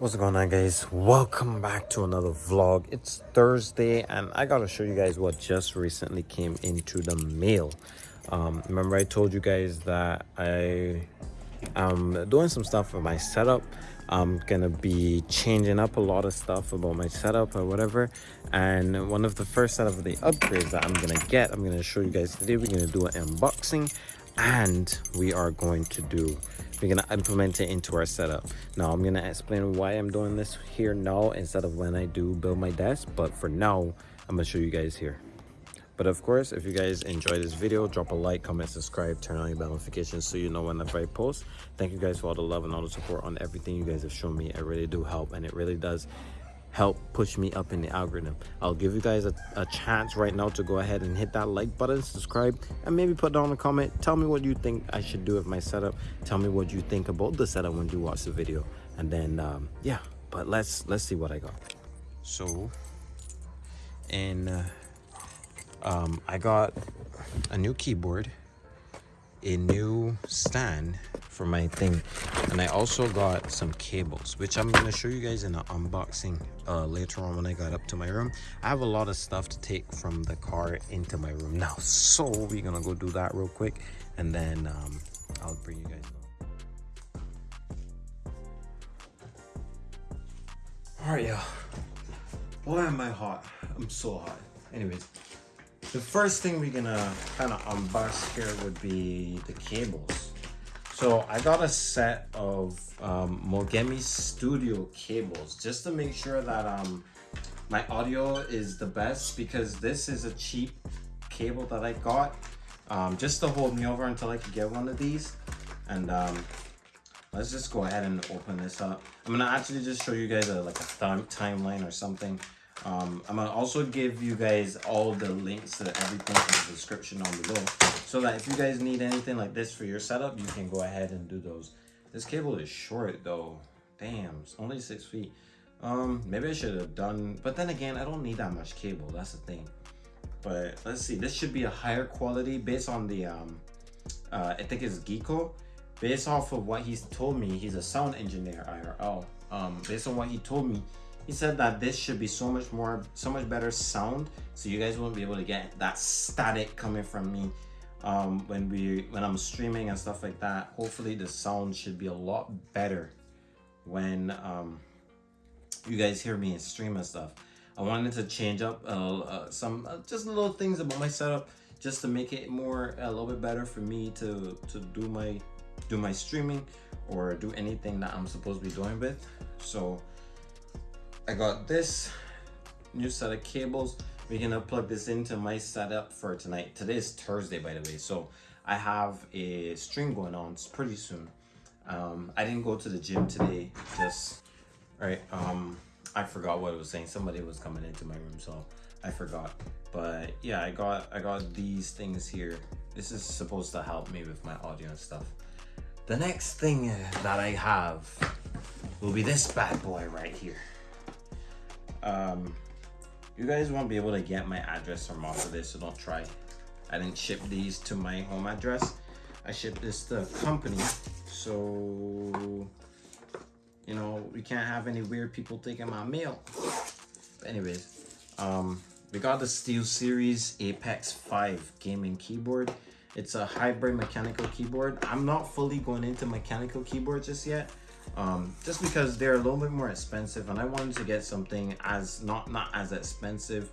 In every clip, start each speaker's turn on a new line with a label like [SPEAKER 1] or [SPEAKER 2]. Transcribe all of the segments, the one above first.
[SPEAKER 1] What's going on guys? Welcome back to another vlog. It's Thursday and I gotta show you guys what just recently came into the mail. Um, remember I told you guys that I am doing some stuff for my setup. I'm gonna be changing up a lot of stuff about my setup or whatever. And one of the first set of the upgrades that I'm gonna get, I'm gonna show you guys today. We're gonna do an unboxing and we are going to do we're gonna implement it into our setup. Now i'm gonna explain why i'm doing this here now instead of when i do build my desk but for now i'm gonna show you guys here. But of course if you guys enjoy this video drop a like comment subscribe turn on your bell notifications so you know whenever i post. Thank you guys for all the love and all the support on everything you guys have shown me. It really do help and it really does help push me up in the algorithm. I'll give you guys a, a, chance right now to go ahead and hit that like button subscribe and maybe put down a comment. Tell me what you think i should do with my setup. Tell me what you think about the setup when you watch the video. And then um, yeah but let's let's see what i got. So and uh, um, i got a new keyboard a new stand for my thing. And i also got some cables which i'm going to show you guys in an unboxing uh, later on when i got up to my room. I have a lot of stuff to take from the car into my room now. So we're gonna go do that real quick and then um, i'll bring you guys all right y'all. Boy am i hot. I'm so hot. Anyways the first thing we're gonna kind of unbox here would be the cables so I got a set of um, Mogami Studio cables just to make sure that um, my audio is the best because this is a cheap cable that I got um, just to hold me over until I could get one of these. And um, let's just go ahead and open this up. I'm gonna actually just show you guys a, like a timeline or something um, I'm gonna also give you guys all the links to everything in the description down below so that if you guys need anything like this for your setup you can go ahead and do those. This cable is short though. Damn it's only six feet. Um maybe i should have done but then again i don't need that much cable that's the thing. But let's see this should be a higher quality based on the um uh i think it's Geeko. Based off of what he's told me he's a sound engineer irl um based on what he told me he said that this should be so much more, so much better sound. So you guys won't be able to get that static coming from me um, when we, when I'm streaming and stuff like that. Hopefully the sound should be a lot better when um, you guys hear me and stream and stuff. I wanted to change up uh, uh, some, uh, just little things about my setup just to make it more, a little bit better for me to, to do my, do my streaming or do anything that I'm supposed to be doing with. So I got this new set of cables. We're gonna plug this into my setup for tonight. Today is Thursday, by the way, so I have a stream going on it's pretty soon. Um, I didn't go to the gym today, just, right, um, I forgot what I was saying. Somebody was coming into my room, so I forgot. But yeah, I got, I got these things here. This is supposed to help me with my audio and stuff. The next thing that I have will be this bad boy right here um you guys won't be able to get my address from off of this so don't try i didn't ship these to my home address. I shipped this to a company so you know we can't have any weird people taking my mail. Anyways um we got the SteelSeries apex 5 gaming keyboard. It's a hybrid mechanical keyboard. I'm not fully going into mechanical keyboards just yet um, just because they're a little bit more expensive and I wanted to get something as not not as expensive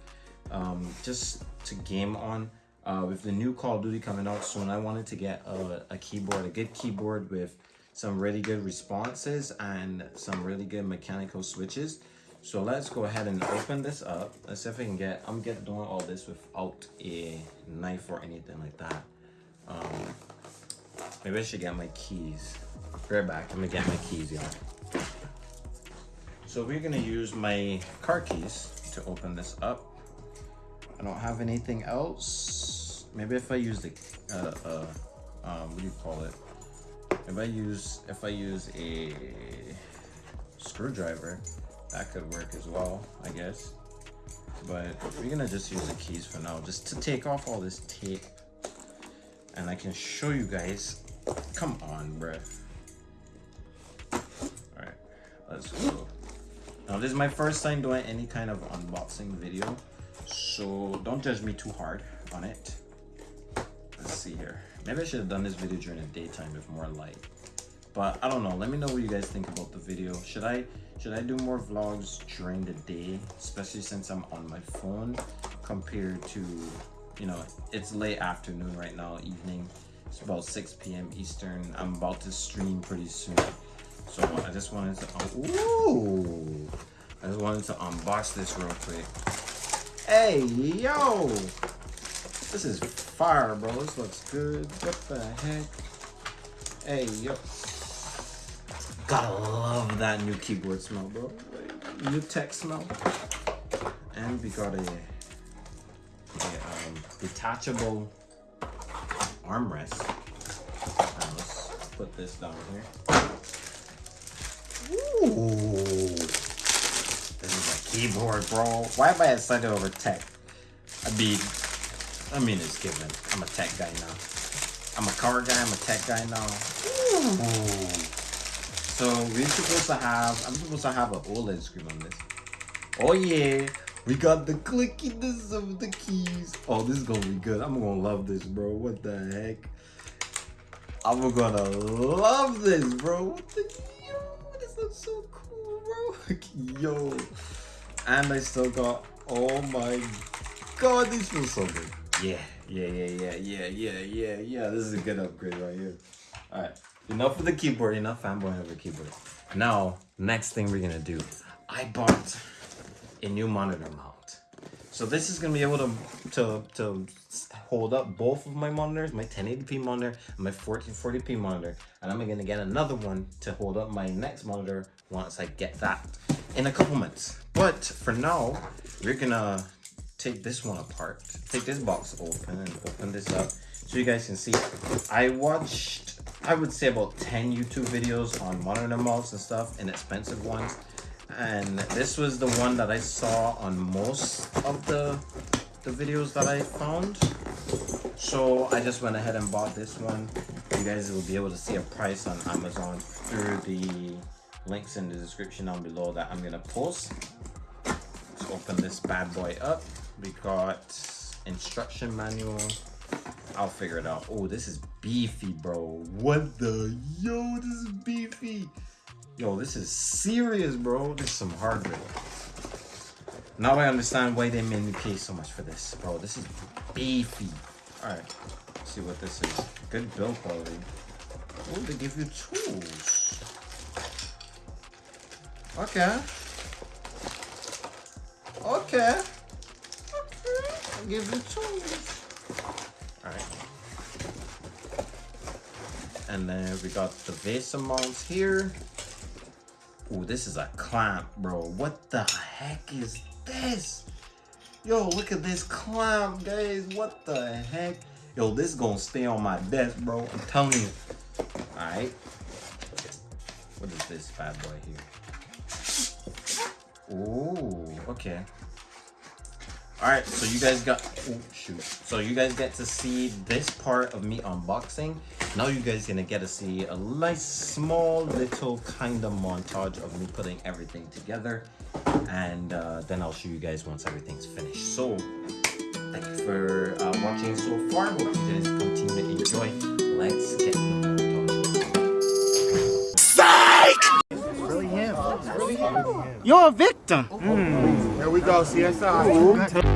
[SPEAKER 1] um, just to game on. Uh, with the new Call of Duty coming out soon I wanted to get a, a keyboard a good keyboard with some really good responses and some really good mechanical switches. So let's go ahead and open this up. Let's see if I can get I'm getting doing all this without a knife or anything like that. Um, maybe I should get my keys right back. Let me get my keys, y'all. So we're gonna use my car keys to open this up. I don't have anything else. Maybe if I use the, uh, uh, um, what do you call it? If I use, if I use a screwdriver, that could work as well, I guess. But we're gonna just use the keys for now, just to take off all this tape. And I can show you guys, come on, bruh. Alright, let's go. Now this is my first time doing any kind of unboxing video, so don't judge me too hard on it. Let's see here. Maybe I should have done this video during the daytime with more light. But I don't know. Let me know what you guys think about the video. Should I should I do more vlogs during the day, especially since I'm on my phone compared to, you know, it's late afternoon right now, evening. It's about 6 p.m. Eastern. I'm about to stream pretty soon. So I just wanted to, ooh, I just wanted to unbox this real quick. Hey, yo, this is fire, bro. This looks good. What the heck? Hey, yo. Gotta love that new keyboard smell, bro. New tech smell. And we got a, a um, detachable armrest. Now let's put this down here. Ooh. This is a keyboard, bro. Why am I excited over tech? I mean, I mean it's given. I'm a tech guy now. I'm a car guy, I'm a tech guy now. Ooh. So we're supposed to have, I'm supposed to have an OLED screen on this. Oh yeah, we got the clickiness of the keys. Oh, this is gonna be good. I'm gonna love this, bro. What the heck? I'm gonna love this, bro. What the looks so cool, bro. Yo. And I still got, oh my god, this feels so good. Yeah, yeah, yeah, yeah, yeah, yeah, yeah, yeah. This is a good upgrade right here. Alright, enough of the keyboard, enough fanboy over keyboard. Now, next thing we're gonna do. I bought a new monitor mount. So this is gonna be able to, to, to hold up both of my monitors, my 1080p monitor and my 1440p monitor. And I'm gonna get another one to hold up my next monitor once I get that in a couple months. But for now, we're gonna take this one apart, take this box open and open this up so you guys can see. I watched, I would say about 10 YouTube videos on monitor mounts and stuff, inexpensive ones and this was the one that I saw on most of the the videos that I found. So I just went ahead and bought this one. You guys will be able to see a price on Amazon through the links in the description down below that I'm gonna post. Let's open this bad boy up we got instruction manual. I'll figure it out. Oh this is beefy bro. What the? Yo this is beefy Yo, this is serious, bro. This is some hardware. Now I understand why they made me pay so much for this, bro. This is beefy. Alright, see what this is. Good build quality. Oh, they give you tools. Okay. Okay. Okay. I'll give you tools. Alright. And then we got the VESA mounts here. Ooh, this is a clamp, bro. What the heck is this? Yo, look at this clamp, guys. What the heck? Yo, this is gonna stay on my desk, bro. I'm telling you. Alright. What is this bad boy here? Ooh, okay. Alright, so you guys got... Oh, shoot. So you guys get to see this part of me unboxing. Now you guys gonna get to see a nice small little kind of montage of me putting everything together and uh, then I'll show you guys once everything's finished. So thank you for uh, watching so far. Hope you guys continue to enjoy. Let's get the montage.
[SPEAKER 2] Psych! Really him. Really him. You're a victim. Mm.
[SPEAKER 3] Here we go, CSI.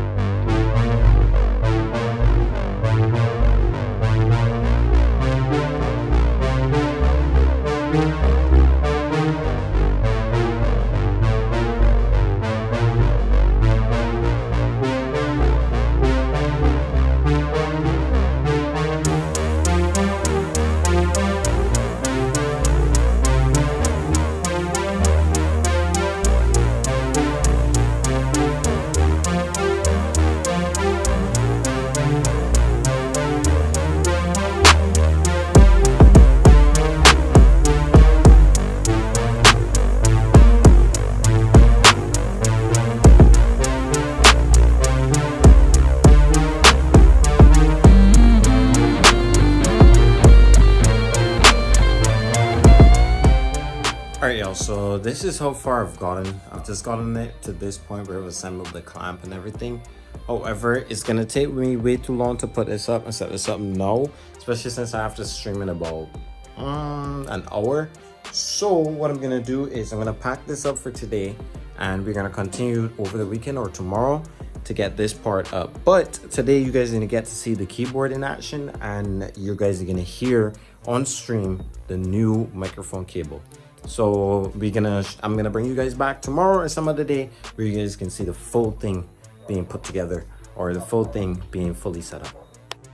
[SPEAKER 1] This is how far I've gotten. I've just gotten it to this point where I've assembled the clamp and everything. However, it's gonna take me way too long to put this up and set this up now, especially since I have to stream in about um, an hour. So what I'm gonna do is I'm gonna pack this up for today and we're gonna continue over the weekend or tomorrow to get this part up. But today you guys are gonna get to see the keyboard in action and you guys are gonna hear on stream the new microphone cable. So we're gonna, I'm gonna bring you guys back tomorrow or some other day where you guys can see the full thing being put together or the full thing being fully set up.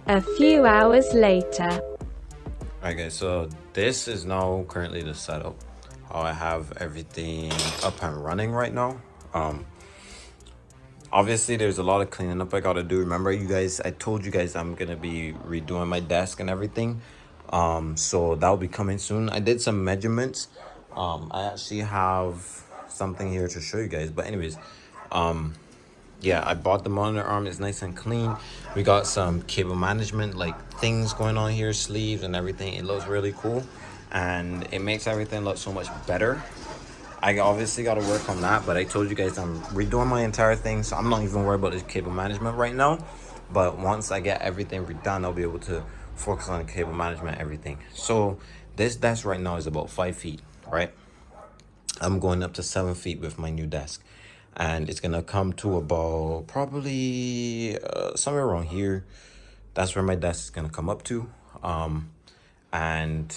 [SPEAKER 4] A few hours later.
[SPEAKER 1] Alright guys, so this is now currently the setup. How I have everything up and running right now. Um, obviously there's a lot of cleaning up I gotta do. Remember you guys, I told you guys I'm gonna be redoing my desk and everything. Um, so that'll be coming soon. I did some measurements. Um, I actually have something here to show you guys. But anyways, um, yeah i bought the monitor arm it's nice and clean. We got some cable management like things going on here sleeves and everything it looks really cool and it makes everything look so much better. I obviously got to work on that but i told you guys i'm redoing my entire thing so i'm not even worried about this cable management right now. But once i get everything redone i'll be able to focus on cable management everything. So this desk right now is about five feet right? I'm going up to seven feet with my new desk. And it's gonna come to about probably uh, somewhere around here. That's where my desk is gonna come up to. Um and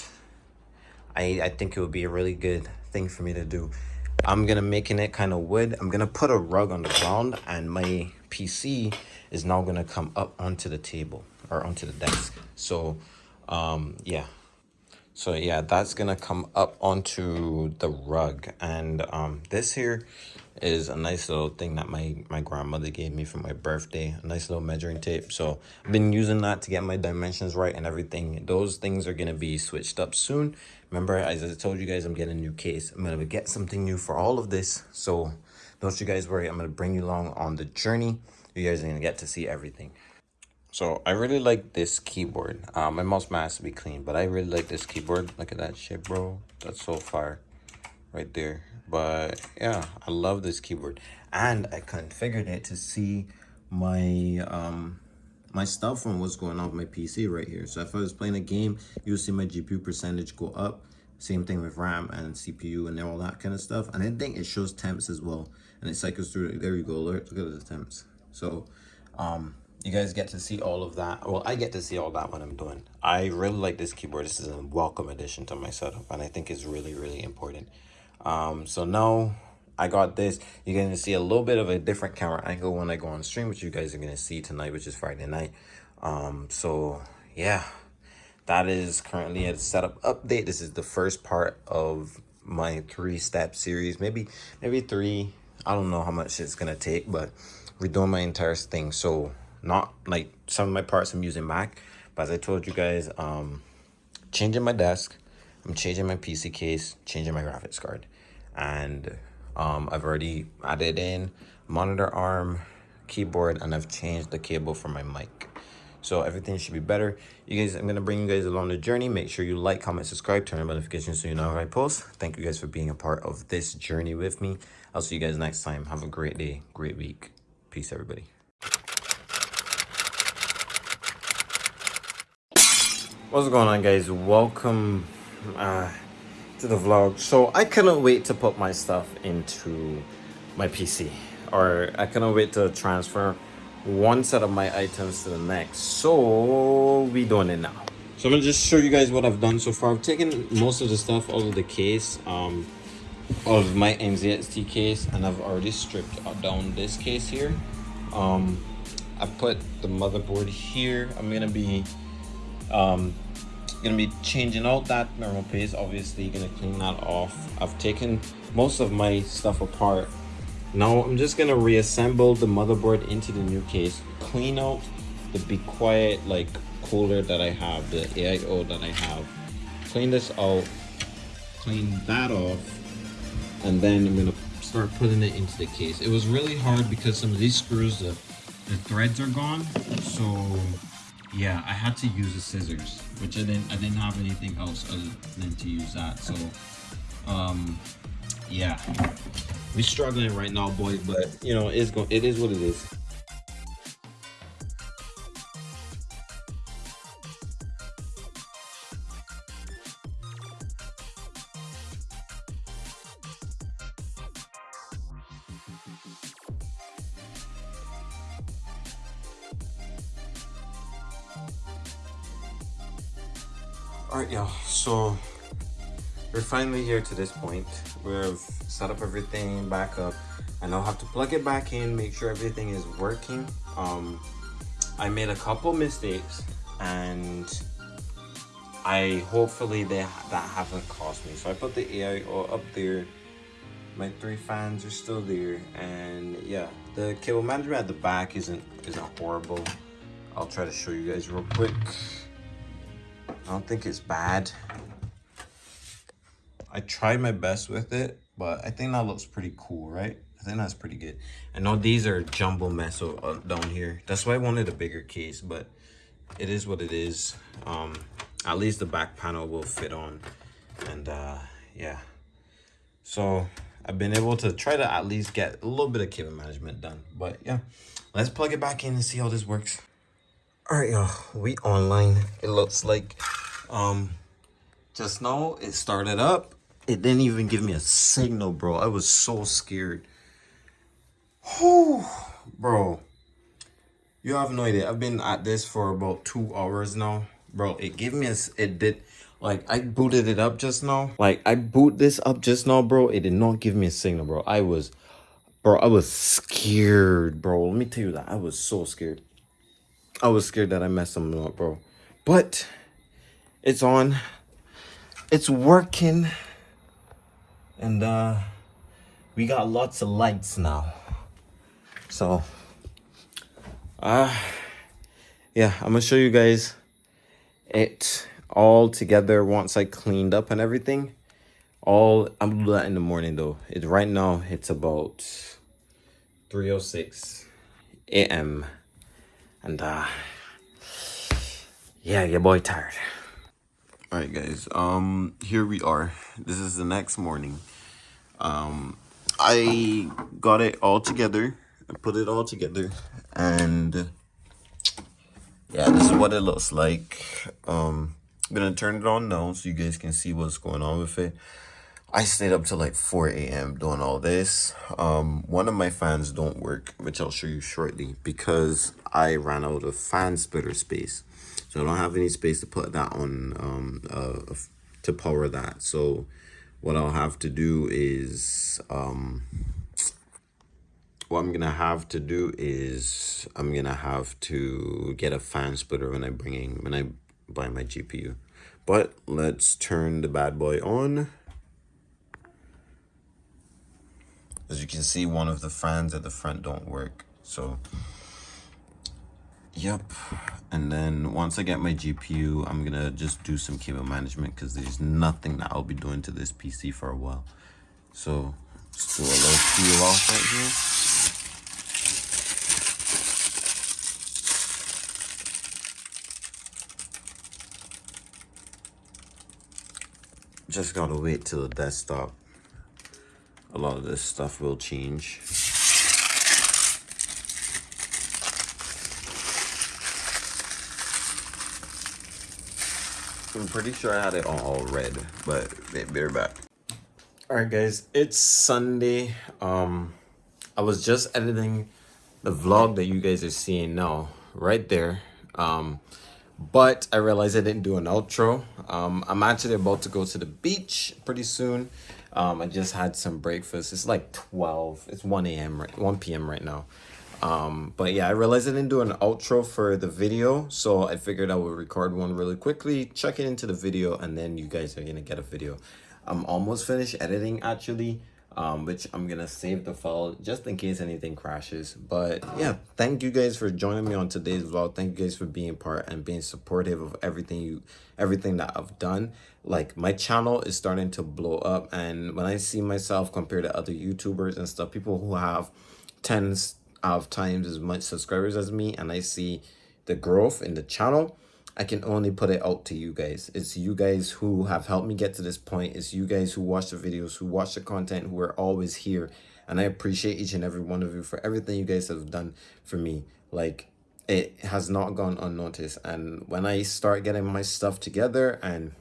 [SPEAKER 1] i i think it would be a really good thing for me to do. I'm gonna making it kind of wood. I'm gonna put a rug on the ground and my pc is now gonna come up onto the table or onto the desk. So um yeah so yeah that's gonna come up onto the rug. And um this here is a nice little thing that my my grandmother gave me for my birthday a nice little measuring tape. So i've been using that to get my dimensions right and everything. Those things are to be switched up soon. Remember as i told you guys i'm getting a new case. I'm to get something new for all of this. So don't you guys worry. I'm to bring you along on the journey. You guys are to get to see everything so I really like this keyboard. Um, my mouse has to be clean, but I really like this keyboard. Look at that shit, bro. That's so fire right there. But yeah i love this keyboard. And i configured it to see my um my stuff from what's going on with my pc right here. So if i was playing a game you'll see my gpu percentage go up. Same thing with ram and cpu and all that kind of stuff. And i think it shows temps as well. And it cycles through there you go alert. Look at the temps. So um you guys get to see all of that. Well i get to see all that when i'm doing. I really like this keyboard. This is a welcome addition to my setup and i think it's really really important. Um so now i got this. You're gonna see a little bit of a different camera angle when i go on stream which you guys are gonna see tonight which is friday night. Um so yeah. That is currently a setup update. This is the first part of my three step series. Maybe maybe three. I don't know how much it's gonna take but we're doing my entire thing. So not like some of my parts i'm using mac but as i told you guys um changing my desk I'm changing my PC case, changing my graphics card. And um, I've already added in monitor arm, keyboard, and I've changed the cable for my mic. So everything should be better. You guys, I'm to bring you guys along the journey. Make sure you like, comment, subscribe, turn on notifications so you know when I post. Thank you guys for being a part of this journey with me. I'll see you guys next time. Have a great day, great week. Peace, everybody. What's going on, guys? Welcome uh, to the vlog. So I couldn't wait to put my stuff into my PC or I couldn't wait to transfer one set of my items to the next. So we doing it now. So I'm gonna just show you guys what I've done so far. I've taken most of the stuff out of the case um, of my NZXT case and I've already stripped down this case here. Um, I put the motherboard here. I'm gonna be um, gonna be changing out that normal paste. Obviously gonna clean that off. I've taken most of my stuff apart. Now i'm just gonna reassemble the motherboard into the new case. Clean out the be quiet like cooler that i have the aio that i have. Clean this out clean that off and then i'm gonna start putting it into the case. It was really hard because some of these screws the, the threads are gone so yeah i had to use the scissors which i didn't i didn't have anything else other than to use that so um yeah, We're struggling right now, boys. But you know, it's going. It is what it is. Finally here to this point. We've set up everything back up. And I now have to plug it back in, make sure everything is working. Um, I made a couple mistakes, and I hopefully they that haven't cost me. So I put the AIO up there. My three fans are still there, and yeah, the cable management at the back isn't isn't horrible. I'll try to show you guys real quick. I don't think it's bad. I tried my best with it, but I think that looks pretty cool, right? I think that's pretty good. I know these are jumbo mess uh, down here. That's why I wanted a bigger case, but it is what it is. Um, at least the back panel will fit on. And uh, yeah. So I've been able to try to at least get a little bit of cable management done. But yeah, let's plug it back in and see how this works. All right, y'all, we online. It looks like um, just now it started up. It didn't even give me a signal, bro. I was so scared. Whew, bro. You have no idea. I've been at this for about two hours now. Bro, it gave me a, it did, like, I booted it up just now. Like, I boot this up just now, bro. It did not give me a signal, bro. I was, bro, I was scared, bro. Let me tell you that. I was so scared. I was scared that I messed something up, bro. But it's on. It's working. And uh we got lots of lights now. So uh yeah, I'm gonna show you guys it all together once I cleaned up and everything. All I'm gonna do that in the morning though. It's right now it's about 306 a.m. And uh yeah, your boy tired. All right, guys. Um, here we are. This is the next morning. Um, I got it all together. I put it all together, and yeah, this is what it looks like. Um, I'm gonna turn it on now so you guys can see what's going on with it. I stayed up till like 4 a.m. doing all this. Um, one of my fans don't work, which I'll show you shortly, because I ran out of fan splitter space. I don't have any space to put that on um, uh, to power that. So what I'll have to do is, um, what I'm gonna have to do is I'm gonna have to get a fan splitter when I bring in, when I buy my GPU. But let's turn the bad boy on. As you can see, one of the fans at the front don't work. So Yep. And then once I get my GPU, I'm gonna just do some cable management because there's nothing that I'll be doing to this PC for a while. So let's do a little peel off right here. Just gotta wait till the desktop. A lot of this stuff will change. I'm pretty sure I had it all red, but they're back. All right, guys, it's Sunday. Um, I was just editing the vlog that you guys are seeing now, right there. Um, but I realized I didn't do an outro. Um, I'm actually about to go to the beach pretty soon. Um, I just had some breakfast. It's like 12. It's 1 a.m. right 1 p.m. right now um but yeah i realized i didn't do an outro for the video so i figured i would record one really quickly check it into the video and then you guys are gonna get a video. I'm almost finished editing actually um which i'm gonna save the file just in case anything crashes. But yeah thank you guys for joining me on today's vlog. Thank you guys for being part and being supportive of everything you everything that i've done. Like my channel is starting to blow up and when i see myself compared to other youtubers and stuff people who have tens have times as much subscribers as me and I see the growth in the channel, I can only put it out to you guys. It's you guys who have helped me get to this point. It's you guys who watch the videos, who watch the content, who are always here. And I appreciate each and every one of you for everything you guys have done for me. Like, it has not gone unnoticed. And when I start getting my stuff together and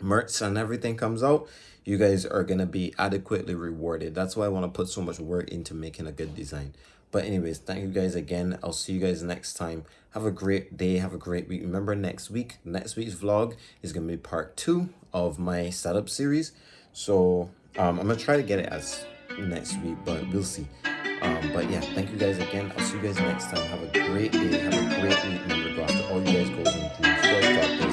[SPEAKER 1] merch and everything comes out, you guys are going to be adequately rewarded. That's why I want to put so much work into making a good design. But anyways, thank you guys again. I'll see you guys next time. Have a great day. Have a great week. Remember next week, next week's vlog is going to be part two of my setup series. So um, I'm going to try to get it as next week, but we'll see. Um, but yeah, thank you guys again. I'll see you guys next time. Have a great day. Have a great week. Remember, go after all you guys go and dreams. You guys got this.